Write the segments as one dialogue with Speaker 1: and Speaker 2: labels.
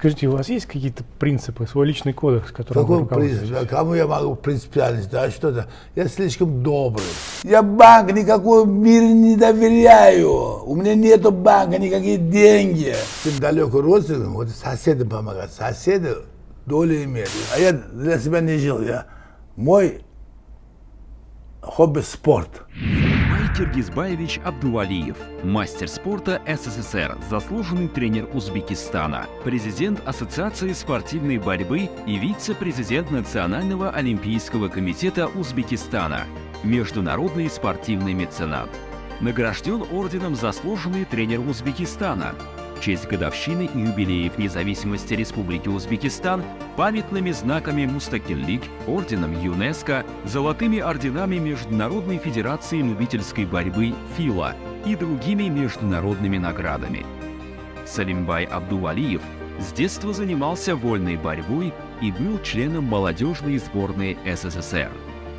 Speaker 1: Скажите, у вас есть какие-то принципы, свой личный кодекс, который
Speaker 2: Какой принцип? А кому я могу принципиальность? Да что то Я слишком добрый. Я банк никакой в мире не доверяю. У меня нету банка, никакие деньги. Тем далеко родственникам, вот соседи помогают. Соседи долю имеют. А я для себя не жил. Я, мой хобби спорт.
Speaker 3: Киргизбаевич Абдувалиев, мастер спорта СССР, заслуженный тренер Узбекистана, президент Ассоциации спортивной борьбы и вице-президент Национального олимпийского комитета Узбекистана, международный спортивный меценат. Награжден орденом «Заслуженный тренер Узбекистана», в честь годовщины и юбилеев независимости Республики Узбекистан памятными знаками Мустакиллик, орденом ЮНЕСКО, золотыми орденами Международной Федерации любительской борьбы ФИЛА и другими международными наградами. Салимбай Абдувалиев с детства занимался вольной борьбой и был членом молодежной сборной СССР.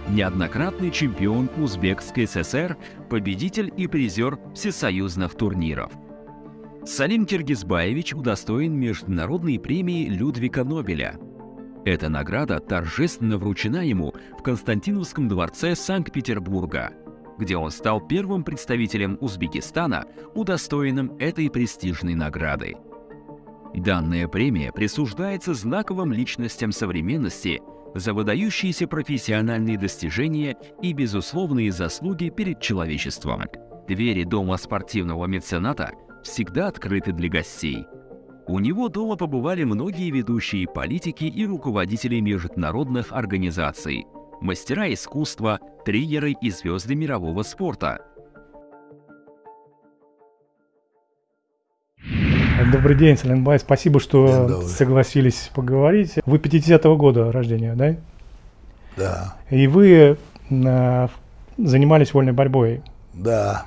Speaker 3: Неоднократный чемпион Узбекской ССР, победитель и призер всесоюзных турниров. Салим Киргизбаевич удостоен международной премии Людвига Нобеля. Эта награда торжественно вручена ему в Константиновском дворце Санкт-Петербурга, где он стал первым представителем Узбекистана, удостоенным этой престижной награды. Данная премия присуждается знаковым личностям современности за выдающиеся профессиональные достижения и безусловные заслуги перед человечеством. Двери Дома спортивного мецената всегда открыты для гостей. У него дома побывали многие ведущие политики и руководители международных организаций, мастера искусства, тренеры и звезды мирового спорта.
Speaker 1: Добрый день, Саленбай. Спасибо, что согласились поговорить. Вы 50-го года рождения, да?
Speaker 2: Да.
Speaker 1: И вы э, занимались вольной борьбой.
Speaker 2: Да.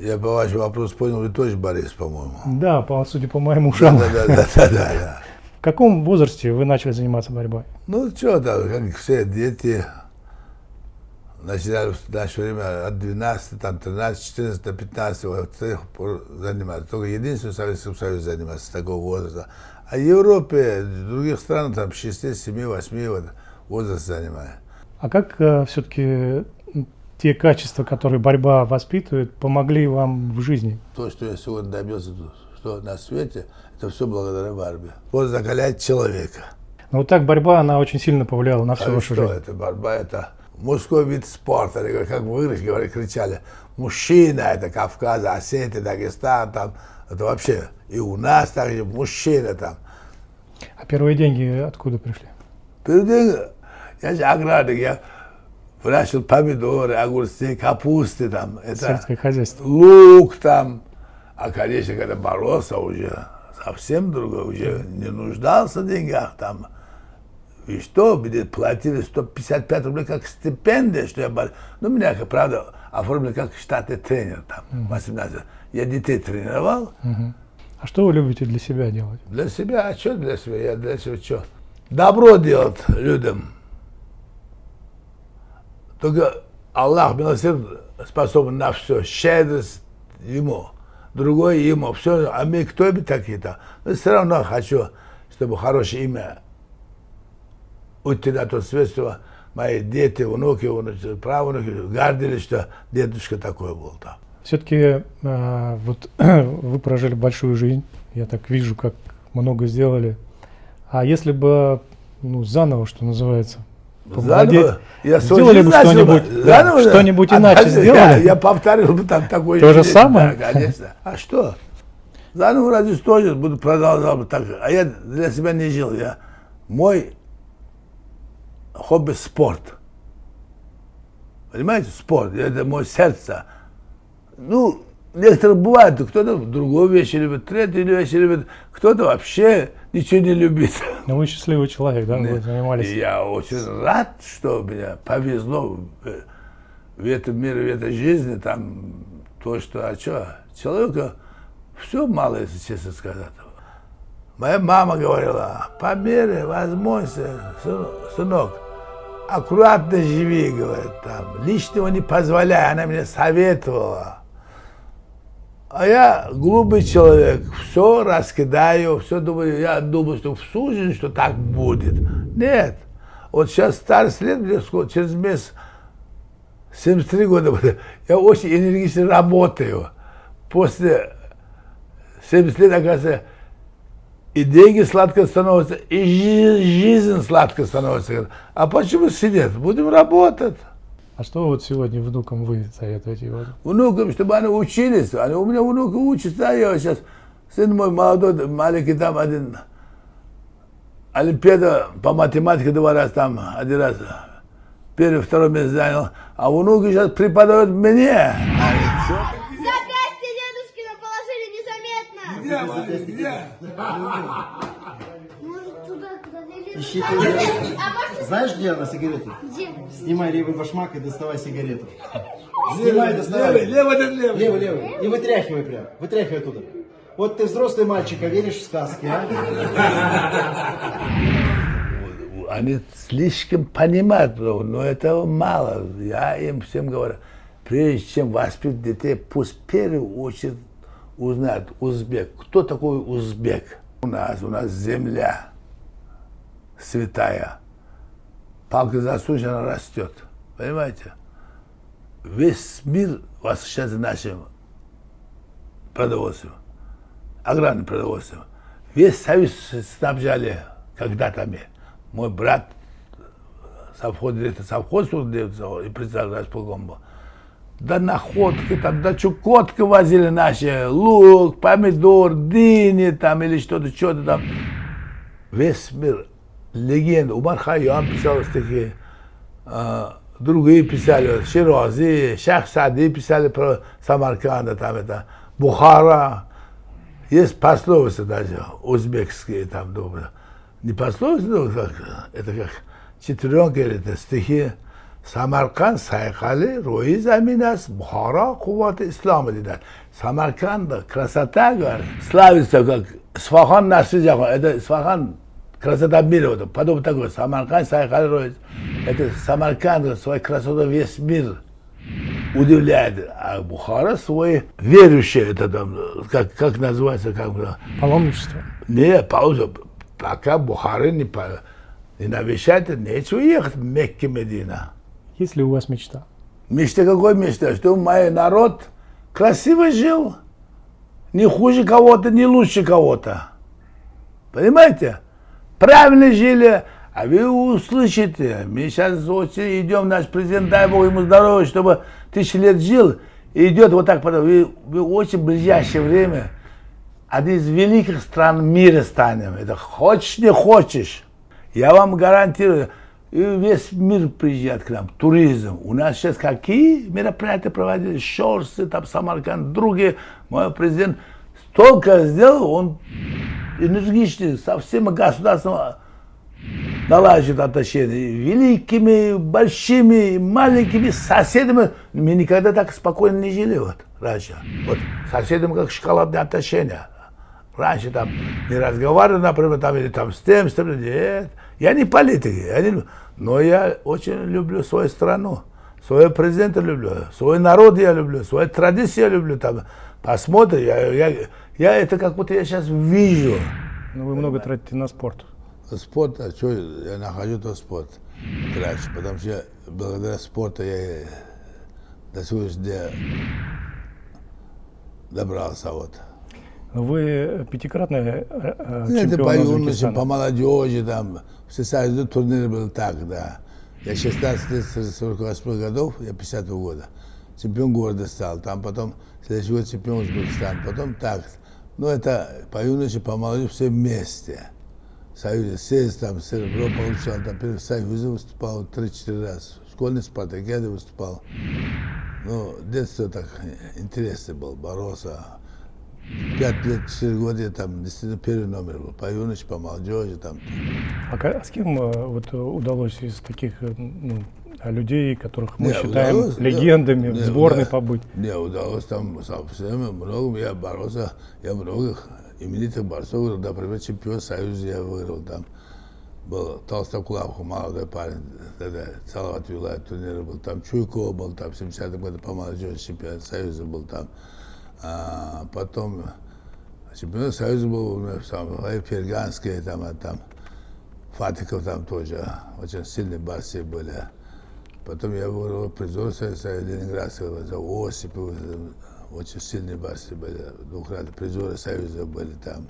Speaker 2: Я по вашему вопросу понял, вы тоже Борис, по-моему.
Speaker 1: Да, по, судя по моим ушам.
Speaker 2: Да, да, да, да, да, да.
Speaker 1: В каком возрасте вы начали заниматься борьбой?
Speaker 2: Ну, что там, как все дети, начинали в наше время от 12, там, 13, 14 до 15, вот с тех пор заниматься. Только единственный Советский Союз занимается с такого возраста. А в Европе, в других странах, там, 6, 7, 8 вот, возраст занимает.
Speaker 1: А как э, все-таки те качества, которые борьба воспитывает, помогли вам в жизни?
Speaker 2: То, что я сегодня добился что на свете, это все благодаря борьбе. Вот закаляет человека.
Speaker 1: Ну вот так борьба, она очень сильно повлияла на всю а вашу
Speaker 2: что
Speaker 1: жизнь.
Speaker 2: это борьба, это мужской вид спорта. Как вы говорили, кричали, мужчина, это Кавказ, Осетия, Дагестан, там, это вообще и у нас также мужчина там.
Speaker 1: А первые деньги откуда пришли?
Speaker 2: Первые деньги, я же аграрник, я выращивал помидоры, огурцы, капусты там.
Speaker 1: Это Сельское хозяйство.
Speaker 2: Лук там. А, конечно, когда боролся уже совсем другой, уже не нуждался в деньгах там. И что, мне платили 155 рублей как стипендия, что я боролся. Ну, меня, правда, оформили как штатный тренер там, 18. Я детей тренировал.
Speaker 1: А что вы любите для себя делать?
Speaker 2: Для себя? А что для себя? Я для себя что? Добро делать людям. Только Аллах милосердный способен на все, щедрость ему, другое ему, все, а мы кто бы такие-то? Но все равно хочу, чтобы хорошее имя уйти на то свет, что мои дети, внуки, внуки правнуки гордились, что дедушка такой был там.
Speaker 1: Все-таки э, вот вы прожили большую жизнь, я так вижу, как много сделали. А если бы ну, заново, что называется,
Speaker 2: Заново,
Speaker 1: я сделали бы что-нибудь, да, что-нибудь иначе а, сделали?
Speaker 2: Я, я повторил бы там такое.
Speaker 1: То же самое?
Speaker 2: Да, конечно. А что? Заново разве тоже буду продолжал бы так же. А я для себя не жил. Я, мой хобби спорт. Понимаете, спорт. Это мое сердце. Ну, некоторые бывают, кто-то другую вещь любит, третью вещь любит, кто-то вообще ничего не любит.
Speaker 1: Но вы счастливый человек, да, вы занимались?
Speaker 2: Я очень рад, что мне повезло в, в этом мире, в этой жизни, там, то, что, а что, человека все мало, если честно сказать. Моя мама говорила, по мере возможности, сынок, аккуратно живи, говорит, там, лишнего не позволяй, она мне советовала. А я глупый человек, все раскидаю, все думаю, я думаю, что в жизнь, что так будет. Нет. Вот сейчас старость лет, сколько, через месяц, 73 года, я очень энергично работаю. После 70 лет, оказывается, и деньги сладко становятся, и жизнь сладко становится. А почему сидеть? Будем работать.
Speaker 1: А что вот сегодня внукам вы советуете? Вот?
Speaker 2: Внукам, чтобы они учились. Они, у меня внуки учатся, да, я сейчас, сын мой молодой, маленький там один, Олимпиада по математике два раза там, один раз первый, второй месяц занял. А внуки сейчас преподают мне.
Speaker 4: Запястье дедушкина положили незаметно.
Speaker 2: Где? Где?
Speaker 5: Ищи
Speaker 4: А
Speaker 5: ты.
Speaker 4: А.
Speaker 5: Знаешь, где она сигареты?
Speaker 4: Где?
Speaker 5: Снимай левый башмак и доставай сигарету. Снимай, доставай.
Speaker 2: левый, левый, левый.
Speaker 5: Левый, левый. И вытряхивай прям. Вытряхивай оттуда. Вот ты взрослый мальчик, а веришь в сказки, а?
Speaker 2: Они слишком понимают, но этого мало. Я им всем говорю, прежде чем воспитать детей, пусть в первую очередь узнают узбек. Кто такой узбек? У нас, у нас земля святая. Палка засушена растет. Понимаете? Весь мир восхищается нашим продовольствием, аграрным продовольствием. Весь союз снабжали когда-то. Мой брат совхоз, директор совхоза и председатель располком был. До находки, там, до Чукотки возили наши лук, помидор, дыни там или что-то, что-то там. Весь мир. Легенда. Умар Хайям писал стихи. а, другие писали, Ширази, Шахсади писали про Самарканда, там это, Бухара. Есть пословицы даже, узбекские там, добрые. Не пословицы, но как, это как четверенка или это стихи. Самарканд сайхали, рои заминас, Бухара, куват ислама dediler. Самарканда красота, говорит, славится как Сфахан наследие, это Сфахан красота мира, вот, подобно такой, Самарканд сайхали, рои. Это Самарканд своей красотой весь мир удивляет. А Бухара свой верующий, это там, как, как называется, как бы,
Speaker 1: Паломничество.
Speaker 2: не, пауза. Пока Бухары не, не навещает, нечего ехать в Мекке, Медина.
Speaker 1: Есть ли у вас мечта?
Speaker 2: Мечта какой мечта? Что мой народ красиво жил. Не хуже кого-то, не лучше кого-то. Понимаете? Правильно жили. А вы услышите, мы сейчас очень идем, наш президент, дай Бог ему здоровья, чтобы тысячи лет жил, и идет вот так. Вы, вы очень ближайшее время одни из великих стран мира станем. Это хочешь, не хочешь. Я вам гарантирую, и весь мир приезжает к нам, туризм. У нас сейчас какие мероприятия проводили, Шорсы, там Самарканд, другие. Мой президент столько сделал, он энергичный, со всем государством налаживает отношения. Великими, большими, маленькими соседями. Мы никогда так спокойно не жили вот раньше. Вот соседями как шоколадные отношения. Раньше там не разговаривали, например, там, или там с тем, с тем. Нет. Я не политик, я не- но я очень люблю свою страну. Своего президента люблю, свой народ я люблю, свою традицию я люблю. Там, посмотрим, я, я, я это как будто я сейчас вижу.
Speaker 1: Ну, вы много тратите на спорт.
Speaker 2: Спорт, а что я нахожу, то спорт трачу, потому что благодаря спорту я до сегодняшнего дня добрался вот.
Speaker 1: Вы пятикратный э, э,
Speaker 2: Ну, это
Speaker 1: чемпион
Speaker 2: по
Speaker 1: Узбекистана.
Speaker 2: по молодежи, там, всесоюзный турнир был так, да. Я 16 лет, с 48 годов, я 50 года. Чемпион города стал, там потом следующий год чемпион Узбекистана, потом так. Ну, это по юноше, по молодежи все вместе. В Союзе сесть, там, серебро получал, там, в Союзе выступал 3-4 раза. В школьной спартакиаде выступал. Ну, детство так интересно было, боролся. Пять лет, четыре года я там действительно первый номер был. По юноше, по молодежи там.
Speaker 1: А ка- с кем э, вот, э, удалось из таких э, ну, людей, которых мы
Speaker 2: Не,
Speaker 1: считаем
Speaker 2: удалось,
Speaker 1: легендами,
Speaker 2: не,
Speaker 1: в сборной
Speaker 2: да.
Speaker 1: побыть?
Speaker 2: Не, удалось там со всеми много, я боролся, я много именитых борцов, например, чемпион Союза я выиграл там. Был Толстокулав, молодой парень, тогда Салават Вилаев турнир был, там Чуйкова был, там в 70-м году по молодежи чемпион Союза был там. А, потом чемпионат Союза был у нас там, Перганский, там, там, Фатиков там тоже, очень сильные борцы были. Потом я был призор Союза Ленинградского, за Осипов, очень сильные борцы были, двукратные призоры Союза были там.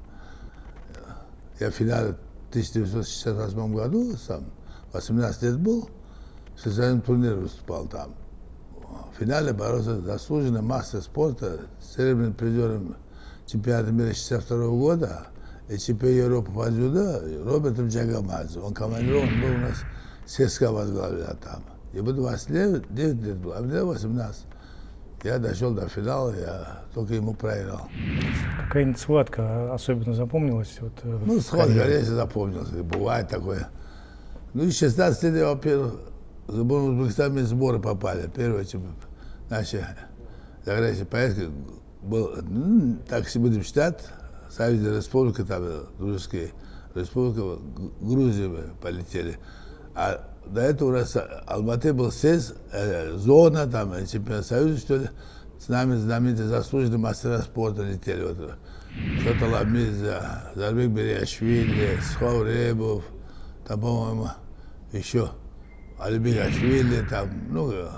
Speaker 2: Я в финале в 1968 году, сам, 18 лет был, в социальном турнире выступал там. В финале боролся заслуженный мастер спорта, серебряным призером чемпионата мира 62 года и чемпион Европы по дзюдо Робертом Джагамадзе. Он командирован был у нас, ССК возглавлял там. Ему 29 лет было, а мне 18. Я дошел до финала, я только ему проиграл.
Speaker 1: Какая-нибудь схватка особенно запомнилась? Вот, э,
Speaker 2: Ну, схватка, конечно, запомнился. Бывает такое. Ну, и 16 лет я, во-первых, в сборную Узбекистана сборы попали. Первое, чем наши заграничные поездки был, ну, так если будем считать, Союзная Республика, там, Дружеская Республика, Грузия мы полетели. А до этого у нас Алматы был СЭС, э, зона, там, э, чемпионат Союза, что ли. С нами знаменитые заслуженные мастера спорта летели. Вот, э, Шотала Мирза, Зарбек Бериашвили, Схавребов, там, по-моему, еще Алибек Ашвили, там, ну, э,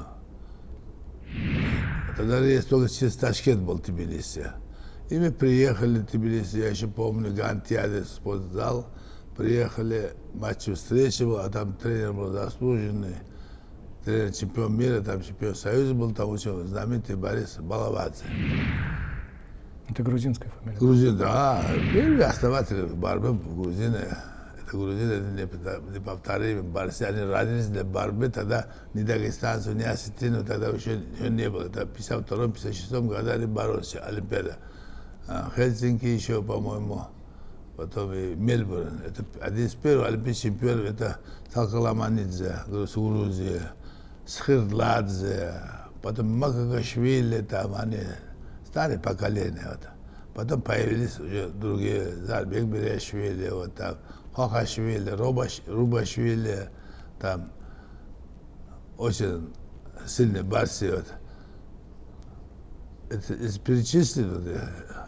Speaker 2: тогда рейс только через Ташкент был Тбилиси. И мы приехали в Тбилиси, я еще помню, Гантиаде спортзал, приехали, матч встречи был, а там тренер был заслуженный, тренер чемпион мира, там чемпион Союза был, там очень знаменитый Борис Балавадзе.
Speaker 1: Это грузинская фамилия.
Speaker 2: Грузин, да, первый основатель борьбы грузины. Это грузины, это непо- неповторимые борцы. Они родились для борьбы, тогда ни дагестанцев, ни осетинов тогда еще, еще не было. Это в 52-56 году они боролись, Олимпиада. А, Хельсинки еще, по-моему, потом и Мельбурн. Это один из первых олимпийских чемпионов, это Салкаламанидзе, Грузия, Схирдладзе, потом Макагашвили, там они, старое поколение. Вот. Потом появились уже другие, Зарбек Берешвили, вот там, Хохашвили, Рубаш, Рубашвили, там очень сильные борцы. Вот. Это из перечисленных,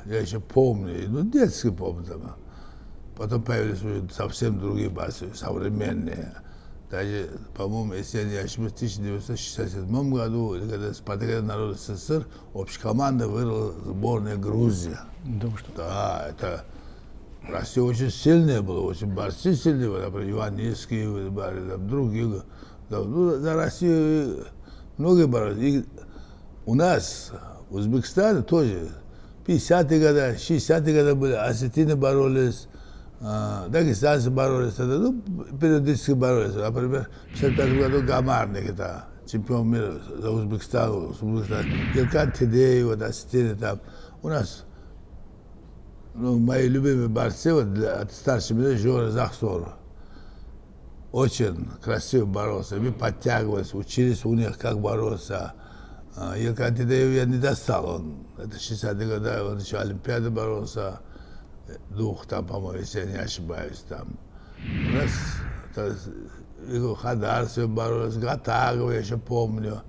Speaker 2: я, я еще помню, ну, детский помню. Там. Потом появились уже совсем другие борцы, современные. Даже, по-моему, если я не ошибаюсь, в 1967 году, когда Спартакиада народа СССР, общекоманда выиграла сборная Грузия.
Speaker 1: Да вы что?
Speaker 2: Да, это Россия очень сильная была, очень борцы сильные например, Иван Низкий, там, другие. Да, ну, за Россию многие боролись. И у нас, в Узбекистане тоже, 50-е годы, 60-е годы были, осетины боролись, дагестанцы боролись, тогда, ну, периодически боролись. Например, в 55 году Гамарник, это чемпион мира за Узбекистан, Узбекистан. Елкан Тедеев, вот, осетины там. У нас ну, мои любимые борцы вот, для, от старшего меня Жора Захсор. Очень красиво боролся. Мы подтягивались, учились у них, как бороться. А, Елкан Тедеев я не достал. Он, это 60-е годы, он еще Олимпиады боролся. Двух там, по-моему, если я не ошибаюсь, там. У нас то есть, Игорь Хадарцев боролся, Гатагова я еще помню.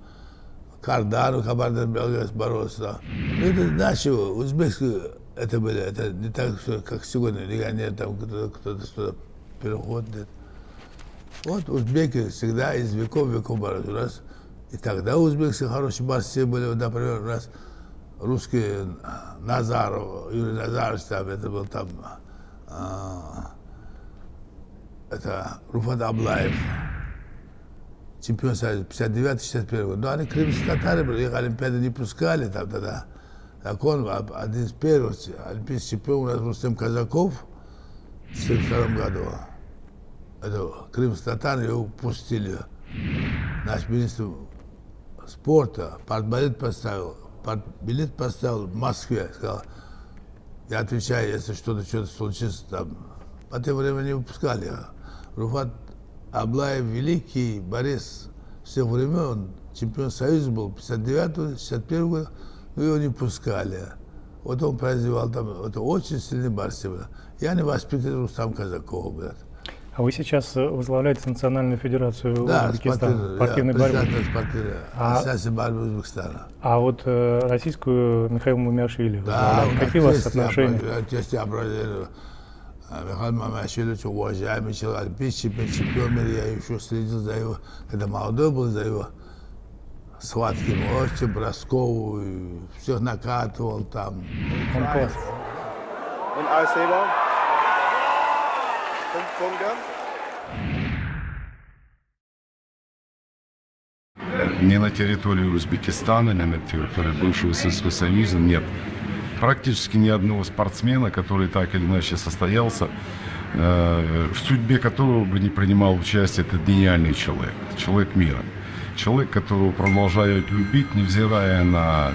Speaker 2: Кардану, Кабардан Белград боролся. Ну, это наши узбекские, это были, это не так, что, как сегодня, легионер, там кто-то, кто-то что-то переходит. Вот узбеки всегда из веков в веков боролись. У нас и тогда узбекские хорошие борцы были, например, у нас русский Назаров, Юрий Назарович, там, это был там, а, это Руфат Аблаев, чемпион Союза, 59-61 год. Но они крымские татары были, их Олимпиады не пускали там тогда. Так он, а- один из первых олимпийских чемпионов у нас Рустем Казаков в 1972 году. Это крымские татары его пустили. Наш министр спорта партбилет поставил, партбилет поставил в Москве, сказал, я отвечаю, если что-то что-то случится там. По тем времени не выпускали. Руфат Аблаев великий Борис всех времен, чемпион Союза был 59 61 год, но его не пускали. Вот он произвел там, это очень сильный борцы был. Я не воспитывал Рустам Казакова, брат.
Speaker 1: А вы сейчас э, возглавляете Национальную федерацию
Speaker 2: Да,
Speaker 1: Узбекистана,
Speaker 2: спортивный,
Speaker 1: спортивной
Speaker 2: я
Speaker 1: борьбы.
Speaker 2: спортивной
Speaker 1: А-
Speaker 2: борьбы Узбекистана.
Speaker 1: А вот э, российскую Михаил Мумиашвили
Speaker 2: Да.
Speaker 1: Какие у вас отношения?
Speaker 2: Тесть я бродил. Михаил Мамашвили, уважаемый человек, олимпийский чемпион, мира, я еще следил за его, когда молодой был, за его схватки мощи, броскову, всех накатывал там.
Speaker 1: Он класс.
Speaker 6: Punkte.
Speaker 7: ни на территории Узбекистана, ни на территории бывшего Советского Союза нет практически ни одного спортсмена, который так или иначе состоялся, э, в судьбе которого бы не принимал участие этот гениальный человек, человек мира. Человек, которого продолжают любить, невзирая на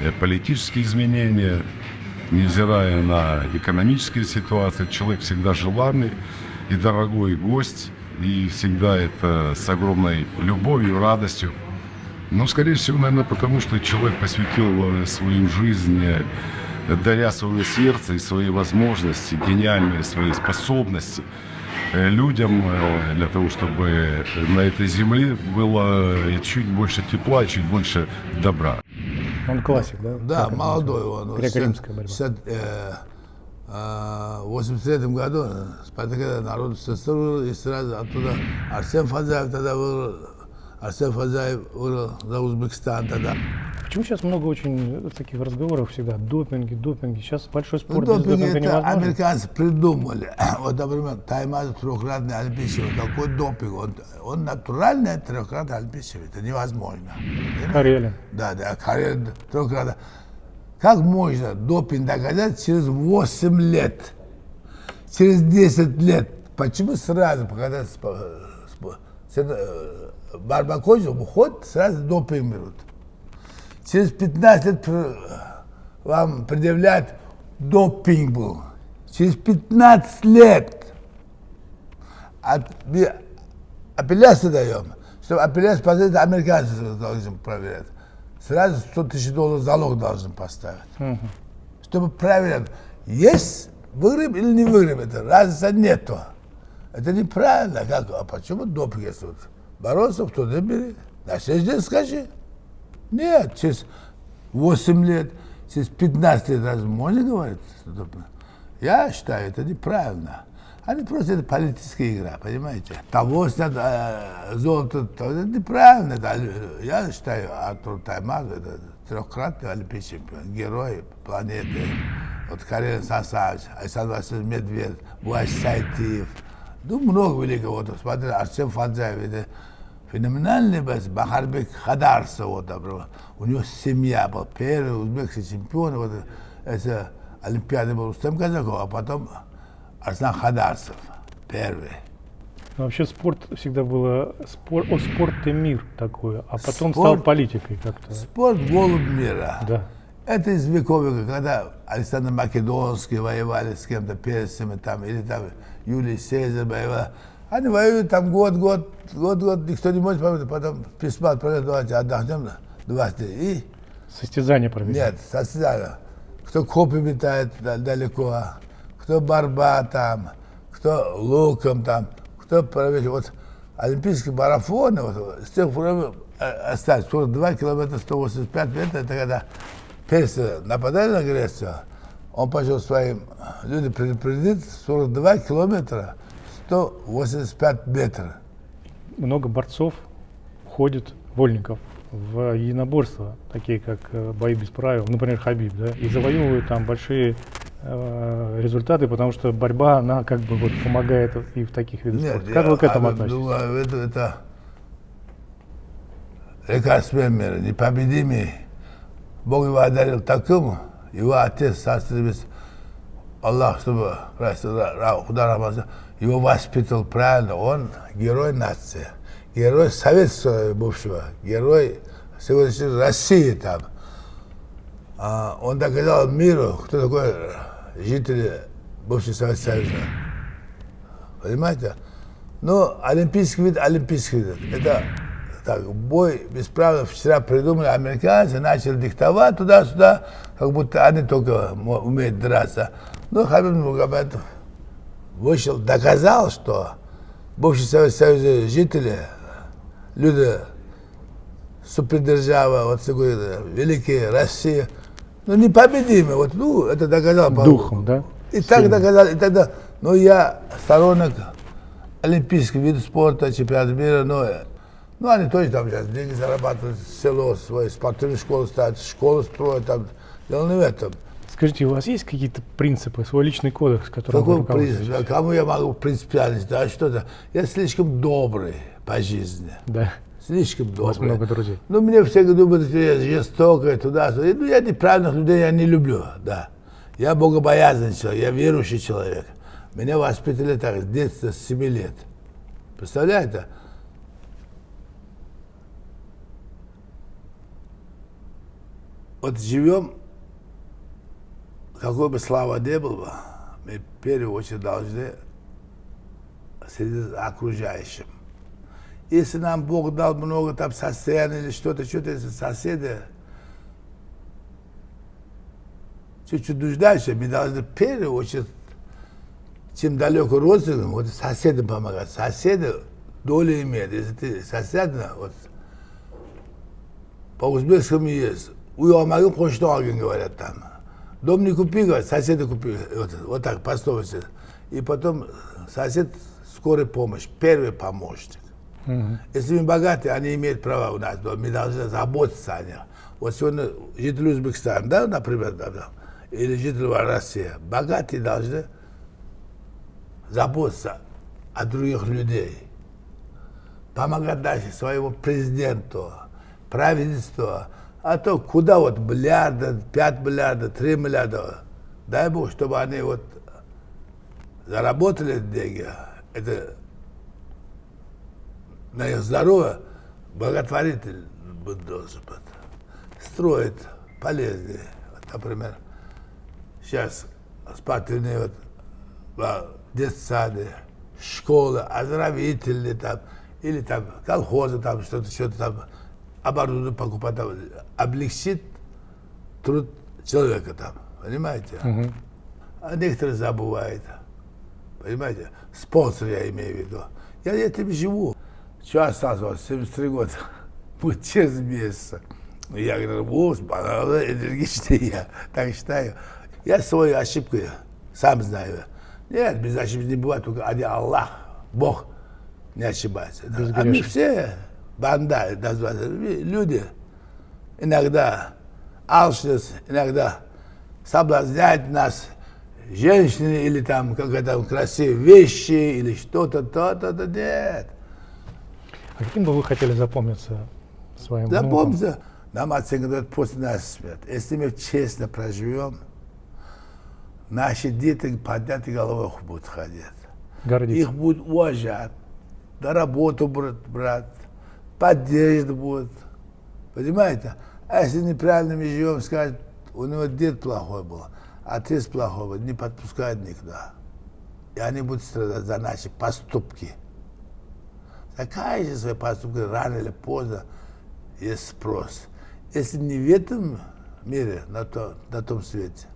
Speaker 7: э, политические изменения, невзирая на экономические ситуации. Человек всегда желанный и дорогой гость, и всегда это с огромной любовью, радостью. Но, скорее всего, наверное, потому что человек посвятил э, свою жизнь, э, даря свое сердце и свои возможности, гениальные свои способности э, людям для того, чтобы на этой земле было чуть больше тепла, чуть больше добра.
Speaker 1: Он классик, да?
Speaker 2: Да,
Speaker 1: Как
Speaker 2: молодой
Speaker 1: называется?
Speaker 2: он.
Speaker 1: Греко-римская борьба.
Speaker 2: 60, э, э, 83 году Спартака народ сестру и сразу оттуда Арсен Фазаев тогда был, Арсен Фазаев был за Узбекистан тогда.
Speaker 1: Почему сейчас много очень таких разговоров всегда? Допинги, допинги. Сейчас большой
Speaker 2: Ну,
Speaker 1: спорт без
Speaker 2: допинг
Speaker 1: допинга
Speaker 2: это
Speaker 1: невозможно.
Speaker 2: американцы придумали. Вот, например, Таймаз трехкратный олимпийский. Какой допинг? Он, он натуральный трехкратный олимпийский. Это невозможно.
Speaker 1: Карелин.
Speaker 2: Да, да, Карелин трехкратный. Как можно допинг доказать через 8 лет? Через 10 лет? Почему сразу, спо- с- кончилась, уходит, сразу допинг берут? Через 15 лет вам предъявляют допинг был. Через 15 лет апелляцию даем. Чтобы апелляцию поставить, американцы должны проверять. Сразу 100 тысяч долларов залог должны поставить. Чтобы проверять, есть выгреб или не выгреб, это разницы нету. Это неправильно. Как, а почему допинг есть? Бороться, кто то бери. На следующий день скажи. Нет, через 8 лет, через 15 лет разве можно говорить? Я считаю, это неправильно. Они просто это политическая игра, понимаете? Того снят э, золото, то это неправильно. Это, э, я считаю, Артур Таймаз это трехкратный олимпийский чемпион, герой планеты. Вот Карелин Сасавич, Александр Васильевич Медведев, Буаш Сайтиев. Ну, много великого. Вот, смотри, Арсен Фанзаев, это феноменальный бас, Бахарбек Хадарсов, вот, например. У него семья была, первый узбекский чемпион, вот, это Олимпиады был Рустем Казаков, а потом Арсен Хадарсов, первый.
Speaker 1: Но вообще спорт всегда было спор, о, спорт и мир такое, а потом стал
Speaker 2: Спорт.
Speaker 1: политикой как-то.
Speaker 2: Спорт голубь мира.
Speaker 1: Да.
Speaker 2: Это из веков, веков, когда Александр Македонский воевали с кем-то, персами там, или там Юлий Цезарь воевал. Они воюют там год, год, год, год, никто не может помнить, потом письма отправляют, давайте отдохнем, два И
Speaker 1: Состязание провели.
Speaker 2: нет, состязание. Кто копы метает да- далеко, кто борьба там, кто луком там, кто проводит. Вот олимпийские марафоны, вот, с тех пор э, остались 42 километра, 185 метров, это когда персы нападали на Грецию, он пошел своим людям предупредить 42 километра, 185 метров.
Speaker 1: Много борцов уходит, вольников, в единоборства, такие как э, бои без правил, например, Хабиб, да, и завоевывают там большие э, результаты, потому что борьба, она как бы вот помогает и в таких видах спорта. Как
Speaker 2: я
Speaker 1: вы к этому
Speaker 2: а,
Speaker 1: относитесь?
Speaker 2: думаю, это, это лекарственный мир, непобедимый. Бог его одарил таким, его отец, состребец, Аллах, чтобы простил, Ра- Ра- Худа Рахман, его воспитал правильно, он герой нации, герой советского бывшего, герой сегодняшней России там. А, он доказал миру, кто такой жители бывшего Советского Союза. Понимаете? Ну, олимпийский вид, олимпийский вид. Это так, бой без правил вчера придумали американцы, начали диктовать туда-сюда, как будто они только умеют драться. Но Хабиб Нургабетов вышел, доказал, что бывший Советский Союз жители, люди супердержава, вот такой великий Россия, ну непобедимый, вот, ну, это доказал.
Speaker 1: Духом, да?
Speaker 2: И так доказал, и тогда, ну, я сторонник олимпийских видов спорта, чемпионата мира, но ну, они тоже там сейчас деньги зарабатывают, село свое, спортивную школу ставят, школу строят, там, дело не в этом.
Speaker 1: Скажите, у вас есть какие-то принципы, свой личный кодекс, которым
Speaker 2: Какой принцип?
Speaker 1: руководствуетесь?
Speaker 2: Кому я могу принципиальность? Да что-то. Я слишком добрый по жизни.
Speaker 1: Да.
Speaker 2: Слишком добрый.
Speaker 1: У вас много друзей.
Speaker 2: Ну, мне все думают, что я жестокая, туда, сюда. Ну, я неправильных людей я не люблю, да. Я богобоязненный человек, я верующий человек. Меня воспитали так, с детства, с 7 лет. Представляете? Вот живем, какой бы слава не был бы, мы в первую очередь должны следить за окружающим. Если нам Бог дал много там состояний или что-то, что-то, если соседи чуть-чуть нуждающие, мы должны в первую очередь, чем далеко родственникам, вот соседям помогать. Соседи долю имеют. Если ты соседна, вот, по узбекскому есть, uyamagin qo'shni olgin говорят там. Дом не купи, говорят, соседа купи. Вот, вот так, пословица. И потом сосед скорой помощь, первый помощник. Если мы богатые, они имеют право у нас, но мы должны заботиться о них. Вот сегодня жители Узбекистана, да, например, да, да, или жители России, богатые должны заботиться о других людей. Помогать дальше своему президенту, правительству. А то куда вот миллиарда, 5 миллиардов, 3 миллиарда. Дай Бог, чтобы они вот заработали деньги. Это на их здоровье благотворитель должен быть. Строить полезные. Вот, например, сейчас спортивные вот, детсады, школы, оздоровительные там, или там колхозы, там что-то, что-то там, оборудование покупать, там, облегчит труд человека там, понимаете? А некоторые забывают, понимаете? Спонсор я имею в виду. Я этим живу. Что осталось у вас? 73 года. Будет через месяц. Я говорю, вот, энергичный я, так считаю. Я свою ошибку сам знаю. Нет, без ошибки не бывает, только один Аллах, Бог не ошибается. А мы все банда, люди иногда алчность, иногда соблазняет нас женщины или там какие-то красивые вещи или что-то, то-то, то нет.
Speaker 1: А каким бы вы хотели запомниться своим внукам?
Speaker 2: Запомните, нам оценка дают после нас смерть. Если мы честно проживем, наши дети подняты головой будут ходить.
Speaker 1: Гордиться.
Speaker 2: Их будут уважать, на работу будут брать, поддержка будет. Понимаете? А если неправильно мы живем, скажут, у него дед плохой был, отец плохой был, не подпускают никуда. И они будут страдать за наши поступки. Закажите свои поступки рано или поздно, есть спрос. Если не в этом мире, на, то, на том свете.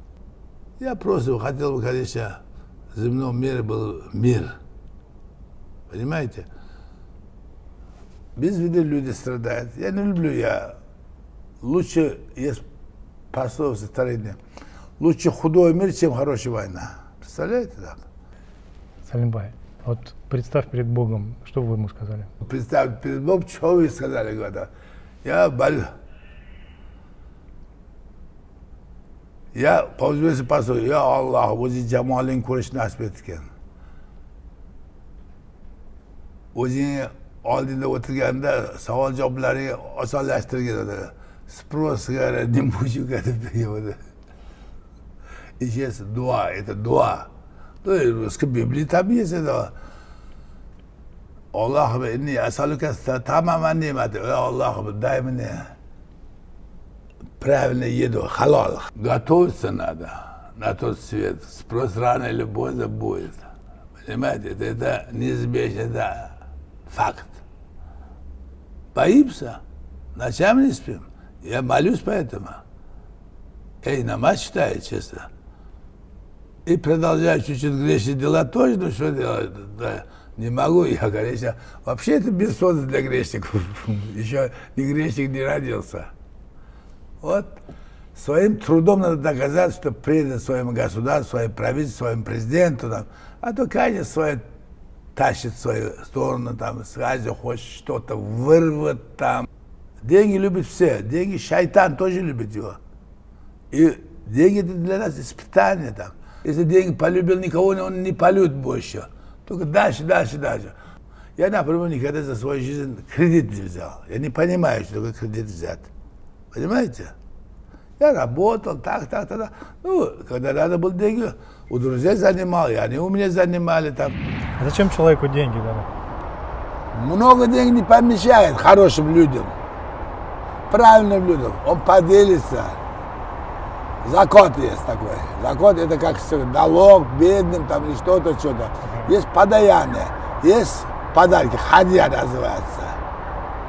Speaker 2: Я просто хотел бы, конечно, в земном мире был мир. Понимаете? Без вины люди страдают. Я не люблю, я лучше есть пословица старинная. Лучше худой мир, чем хорошая война. Представляете так?
Speaker 1: Салимбай, вот представь перед Богом, что вы ему сказали?
Speaker 2: Представь, перед Богом, что вы сказали, говорят. Я болю. Я по-o'zbekcha pastor, yo Alloh, o'zi jamoling ko'rish nasib etgan. O'zing oldingda o'tirganda savol javoblaring osonlashtirgin edi. спросгара говорят, не мучука перевода. И сейчас дуа, это дуа. Ну, и русской Библии там есть это. Аллахым, inni asaluka tamaman ni'mati. Ey Аллахым, дай мне правильно еду, халал. Готовиться надо на тот свет. Спрос рано или поздно будет. Понимаете, это, это неизбежно, это факт. Боимся, ночами не спим. Я молюсь поэтому. Эй, намаз читаю, честно. И продолжаю чуть-чуть грешные дела тоже, ну что делать? Да. Не могу я, конечно. Вообще это бессонно для грешников. Еще ни грешник не родился. Вот. Своим трудом надо доказать, что предан своему государству, своему правительству, своему президенту. Там. А то каждый свое тащит в свою сторону, там, сразу хочет что-то вырвать там. Деньги любят все. Деньги шайтан тоже любит его. И деньги это для нас испытание там. Если деньги полюбил никого, он не полюбит больше. Только дальше, дальше, дальше. Я, например, никогда за свою жизнь кредит не взял. Я не понимаю, что такое кредит взять. Понимаете? Я работал, так, так, так, так. Ну, когда надо было деньги, у друзей занимал, и они у меня занимали там.
Speaker 1: А зачем человеку деньги надо?
Speaker 2: Много денег не помещает хорошим людям, правильным людям. Он поделится. Закот есть такой. Закот это как налог бедным там или что-то, что-то. Есть подаяние, есть подарки, хадья называется.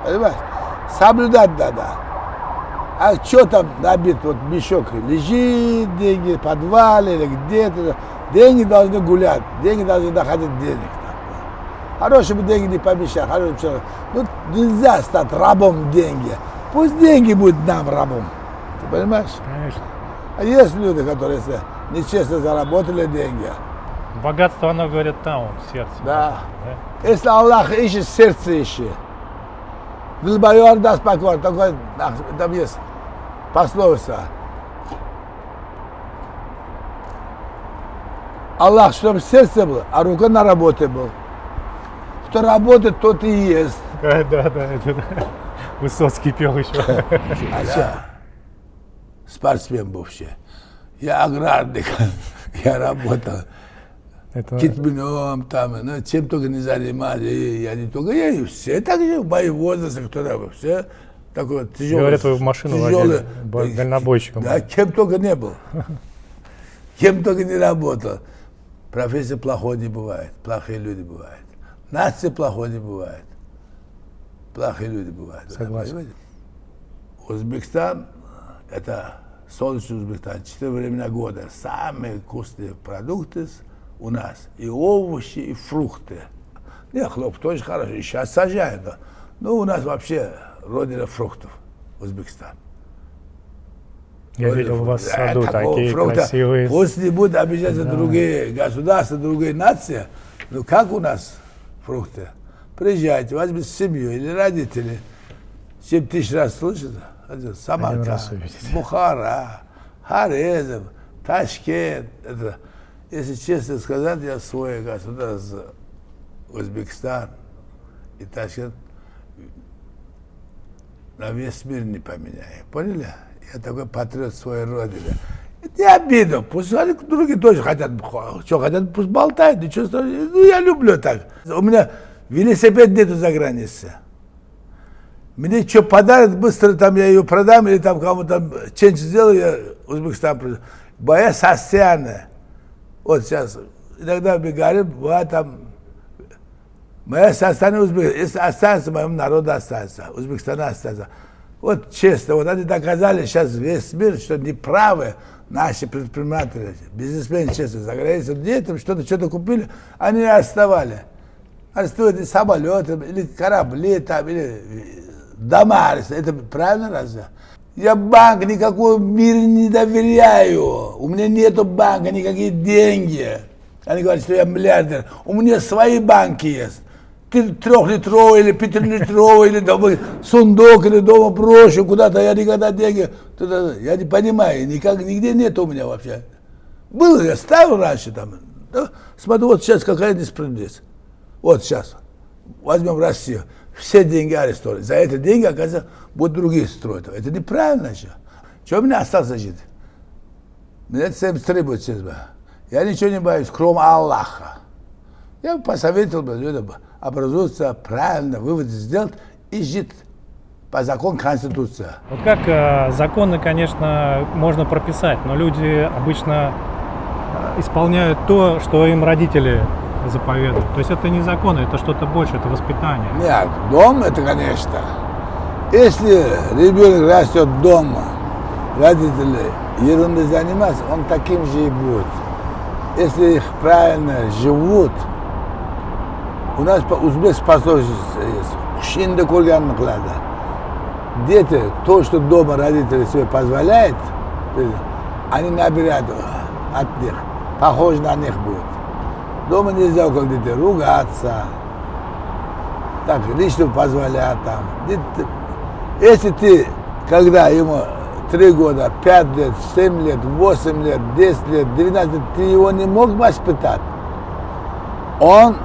Speaker 2: Понимаешь? Соблюдать надо. А что там набит, вот мешок, лежит деньги в подвале или где-то. Деньги должны гулять, деньги должны доходить денег. Хорошим деньги не помещать, хорошим человеком. Ну, нельзя стать рабом деньги. Пусть деньги будут нам рабом. Ты понимаешь?
Speaker 1: Конечно.
Speaker 2: А есть люди, которые если нечестно заработали деньги.
Speaker 1: Богатство, оно, говорят, там, в сердце.
Speaker 2: Да. Если Аллах ищет, сердце ищет. Дилбайор даст покой. Такой, там есть пословица. Аллах, чтобы сердце было, а рука на работе был. Кто работает, тот и ест.
Speaker 1: Да, да, да. Высоцкий пел еще.
Speaker 2: А я спортсмен бывший. Я аграрник. Я работал
Speaker 1: Это
Speaker 2: китменом, там, ну, чем только не занимались. Я не только я, и все так же в моем возрасте, кто там, все такой тяжелый.
Speaker 1: Говорят, вы в машину
Speaker 2: тяжелый,
Speaker 1: водили, бо- дальнобойщиком.
Speaker 2: Да, кем только не был. Кем только не работал. Профессия плохой не бывает, плохие люди бывают. Нация плохой не бывает. Плохие люди бывают.
Speaker 1: Согласен.
Speaker 2: Узбекистан, это солнечный Узбекистан, четыре времена года. Самые вкусные продукты у нас. И овощи, и фрукты. Не, хлоп тоже хороший, и сейчас сажают. да. Ну, у нас вообще родина фруктов, Узбекистан.
Speaker 1: Я видел у вас в саду
Speaker 2: Да, такого
Speaker 1: такие
Speaker 2: фрукта.
Speaker 1: красивые.
Speaker 2: Пусть не будут обижаться другие государства, другие нации. Ну как у нас фрукты? Приезжайте, возьмите семью или родители. Семь тысяч раз
Speaker 1: раз
Speaker 2: Самарканд. Бухара, Хорезм, Ташкент. Это, если честно сказать, я свой государство, Узбекистан и Ташкент на весь мир не поменяю. Поняли? Я такой патриот своей родины. Не обидно. Пусть они другие тоже хотят, что хотят, пусть болтают, ничего страшного. Ну, я люблю так. У меня велосипед нету за границей. Мне что подарят, быстро там я ее продам, или там кому-то ченч сделаю, я Узбекистан продам. Моя сосяна. Вот сейчас, иногда мы говорим, бывает там, моя сосяна Узбек, если останется, моему народу останется, Узбекистана останется. Вот честно, вот они доказали сейчас весь мир, что неправы наши предприниматели, бизнесмены, честно, за границей, где там что-то, что-то купили, они арестовали. Арестуют и самолеты, или корабли, там, или дома. Это правильно разве? Я банк никакой в мире не доверяю. У меня нету банка, никакие деньги. Они говорят, что я миллиардер. У меня свои банки есть. Трехлитровый или пятилитровый, или дома, сундук, или дома брошу куда-то, я никогда деньги... Я не понимаю, никак, нигде нет у меня вообще. Было, я ставил раньше там. Да, смотрю, вот сейчас какая несправедливость. Вот сейчас. Возьмем Россию. Все деньги арестовали. За эти деньги, оказывается, будут другие строить. Это неправильно еще. Чего мне остался жить? Мне всем требует сейчас. Я ничего не боюсь, кроме Аллаха. Я бы посоветовал бы людям образоваться правильно, выводы сделать и жить по закону Конституции.
Speaker 1: Вот как э, законы, конечно, можно прописать, но люди обычно э, исполняют то, что им родители заповедуют. То есть это не законы, это что-то больше, это воспитание.
Speaker 2: Нет, дом это, конечно. Если ребенок растет дома, родители ерундой занимаются, он таким же и будет. Если их правильно живут, У нас узбекский пословица есть. Хушинда курганны qiladi. Дети, то, что дома родители себе позволяют, они набирают от них, похож на них будет. Дома нельзя около детей ругаться, так, лично позволять там. Если ты, когда ему три года, пять лет, семь лет, восемь лет, десять лет, двенадцать лет, ты его не мог воспитать, он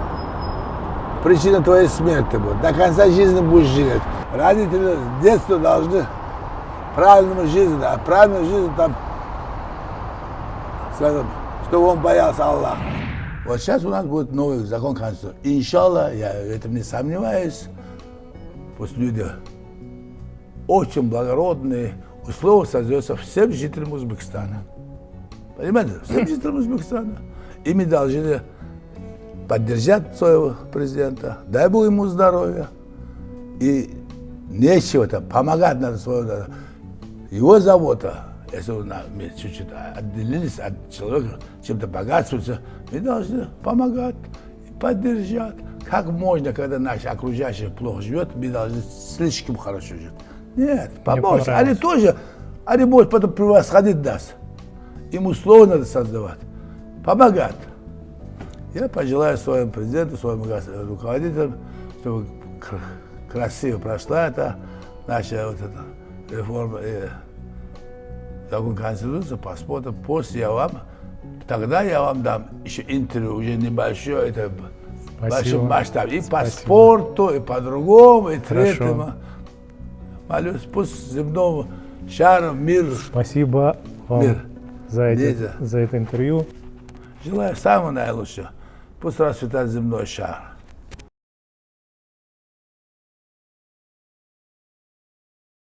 Speaker 2: причина твоей смерти будет. До конца жизни будешь жить. Родители с детства должны правильную жизнь, а правильную жизнь там, скажем, чтобы он боялся Аллаха. Вот сейчас у нас будет новый закон Конституции. Иншаллах, я в этом не сомневаюсь, пусть люди очень благородные, условия создаются всем жителям Узбекистана. Понимаете? Всем жителям Узбекистана. И мы должны поддержать своего президента, дай Бог ему здоровья. И нечего там, помогать надо народу. Его забота, если мы чуть-чуть отделились от человека, чем-то богатствуется, мы должны помогать и поддержать. Как можно, когда наши окружающие плохо живет, мы должны слишком хорошо жить. Нет, помочь. Они тоже, они могут потом превосходить нас. Им условия надо создавать. Помогать. Я пожелаю своему президенту, своим гос- руководителям, чтобы кр- красиво прошла эта наша вот эта реформа и закон Конституции, посмотрим. После я вам, тогда я вам дам еще интервью, уже небольшое, это большой масштаб. И по
Speaker 1: Спасибо.
Speaker 2: спорту, и по-другому, и третьему. Молюсь, пусть земному шару мир.
Speaker 1: Спасибо вам
Speaker 2: Мир.
Speaker 1: за,
Speaker 2: Лиза.
Speaker 1: за это интервью.
Speaker 2: Желаю самого наилучшего. Пусть расцветает земной шар.